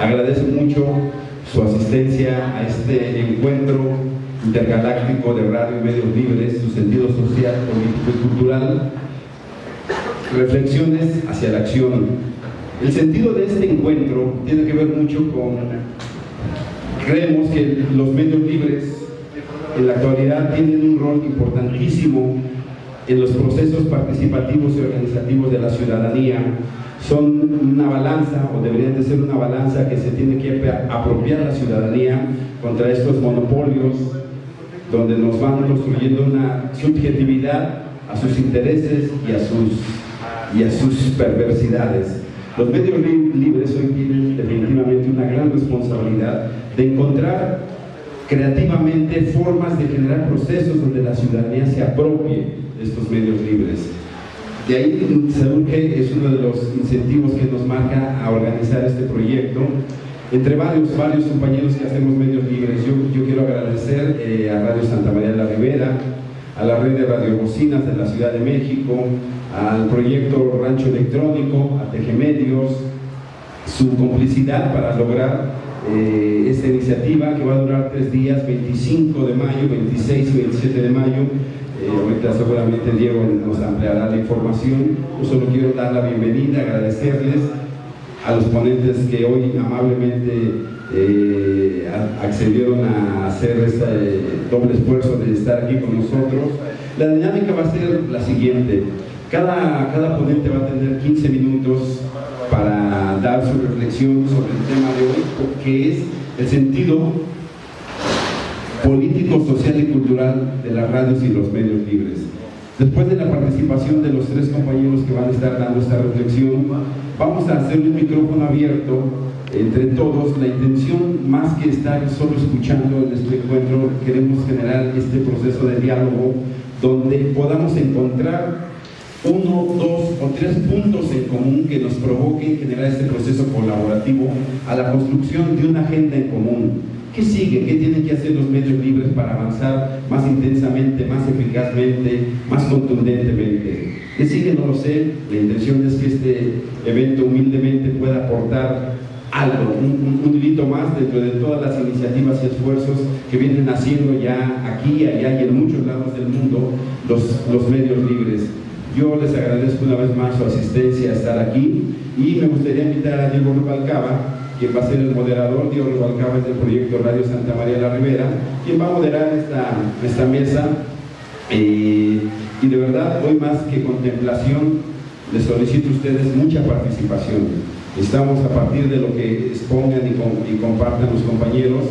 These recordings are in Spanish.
Agradezco mucho su asistencia a este encuentro intergaláctico de radio y medios libres, su sentido social, político y cultural, reflexiones hacia la acción. El sentido de este encuentro tiene que ver mucho con, creemos que los medios libres en la actualidad tienen un rol importantísimo en los procesos participativos y organizativos de la ciudadanía son una balanza o deberían de ser una balanza que se tiene que apropiar la ciudadanía contra estos monopolios donde nos van construyendo una subjetividad a sus intereses y a sus, y a sus perversidades. Los medios libres hoy tienen definitivamente una gran responsabilidad de encontrar creativamente formas de generar procesos donde la ciudadanía se apropie de estos medios libres. De ahí que es uno de los incentivos que nos marca a organizar este proyecto. Entre varios, varios compañeros que hacemos medios libres, yo, yo quiero agradecer eh, a Radio Santa María de la Ribera, a la red de radiobocinas de la Ciudad de México, al proyecto Rancho Electrónico, a Tejemedios, su complicidad para lograr eh, esta iniciativa que va a durar tres días, 25 de mayo, 26 y 27 de mayo, eh, ahorita seguramente Diego nos ampliará la información. Yo solo quiero dar la bienvenida, agradecerles a los ponentes que hoy amablemente eh, accedieron a hacer este doble esfuerzo de estar aquí con nosotros. La dinámica va a ser la siguiente. Cada, cada ponente va a tener 15 minutos para dar su reflexión sobre el tema de hoy, que es el sentido político, social y cultural de las radios y los medios libres. Después de la participación de los tres compañeros que van a estar dando esta reflexión, vamos a hacer un micrófono abierto entre todos. La intención, más que estar solo escuchando en este encuentro, queremos generar este proceso de diálogo donde podamos encontrar uno, dos o tres puntos en común que nos provoquen generar este proceso colaborativo a la construcción de una agenda en común ¿Qué sigue? ¿Qué tienen que hacer los medios libres para avanzar más intensamente, más eficazmente, más contundentemente? ¿Qué sigue? No lo sé. La intención es que este evento humildemente pueda aportar algo, un, un, más dentro de todas las iniciativas y esfuerzos que vienen haciendo ya aquí, allá y en muchos lados del mundo los, los medios libres. Yo les agradezco una vez más su asistencia a estar aquí y me gustaría invitar a Diego Rubalcaba quien va a ser el moderador, Diego Rubalcaba del proyecto Radio Santa María la Ribera, quien va a moderar esta, esta mesa eh, y de verdad hoy más que contemplación les solicito a ustedes mucha participación. Estamos a partir de lo que expongan y, y compartan los compañeros,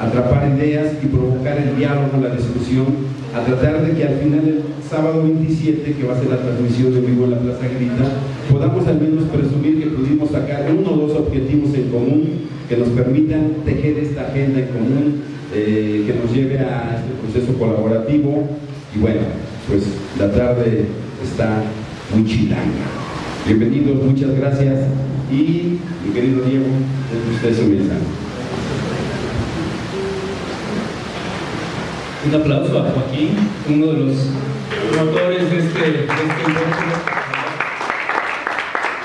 atrapar ideas y provocar el diálogo, la discusión a tratar de que al final del sábado 27, que va a ser la transmisión de vivo en la Plaza Grita, podamos al menos presumir que pudimos sacar uno o dos objetivos en común que nos permitan tejer esta agenda en común, eh, que nos lleve a este proceso colaborativo. Y bueno, pues la tarde está muy chilanga. Bienvenidos, muchas gracias y mi querido Diego, es usted su mensaje. Un aplauso a Joaquín, uno de los motores de este, de este.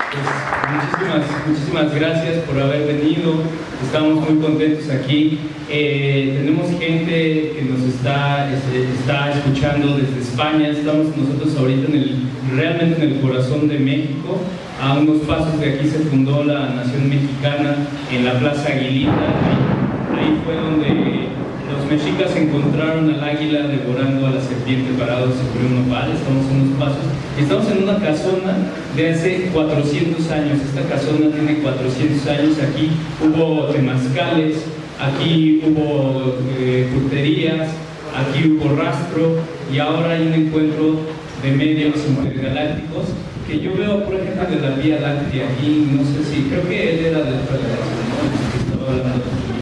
Pues, muchísimas, muchísimas gracias por haber venido, estamos muy contentos aquí. Eh, tenemos gente que nos está, este, está escuchando desde España, estamos nosotros ahorita en el, realmente en el corazón de México, a unos pasos de aquí se fundó la Nación Mexicana en la Plaza Aguilita, ahí fue donde mexicas encontraron al águila devorando a la serpiente parados sobre un nopal, estamos en unos pasos. Estamos en una casona de hace 400 años, esta casona tiene 400 años, aquí hubo temazcales, aquí hubo eh, aquí hubo rastro y ahora hay un encuentro de medios intergalácticos que yo veo, por ejemplo, de la Vía Láctea aquí, no sé si, creo que él era de la estaba hablando